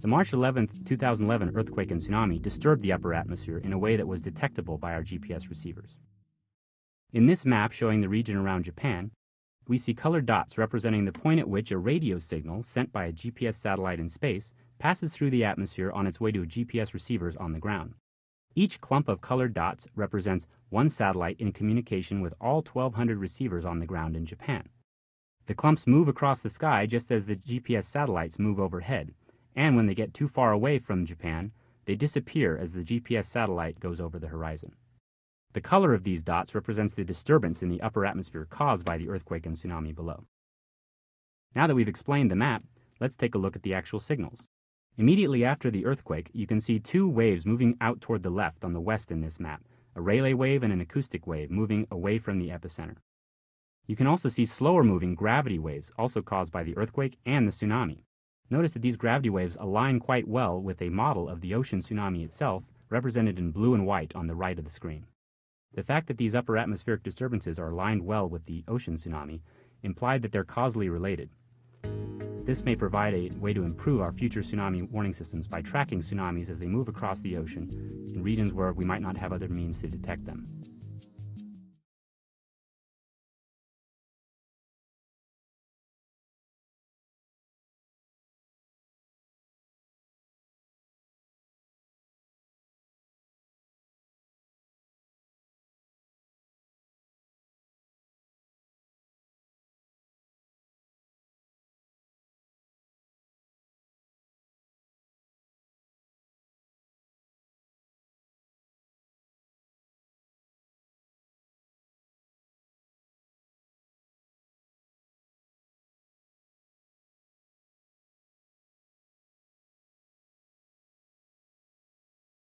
The March 11, 2011 earthquake and tsunami disturbed the upper atmosphere in a way that was detectable by our GPS receivers. In this map showing the region around Japan, we see colored dots representing the point at which a radio signal sent by a GPS satellite in space passes through the atmosphere on its way to GPS receivers on the ground. Each clump of colored dots represents one satellite in communication with all 1,200 receivers on the ground in Japan. The clumps move across the sky just as the GPS satellites move overhead, and when they get too far away from Japan, they disappear as the GPS satellite goes over the horizon. The color of these dots represents the disturbance in the upper atmosphere caused by the earthquake and tsunami below. Now that we've explained the map, let's take a look at the actual signals. Immediately after the earthquake, you can see two waves moving out toward the left on the west in this map, a Rayleigh wave and an acoustic wave moving away from the epicenter. You can also see slower moving gravity waves, also caused by the earthquake and the tsunami. Notice that these gravity waves align quite well with a model of the ocean tsunami itself, represented in blue and white on the right of the screen. The fact that these upper atmospheric disturbances are aligned well with the ocean tsunami implied that they're causally related. This may provide a way to improve our future tsunami warning systems by tracking tsunamis as they move across the ocean in regions where we might not have other means to detect them.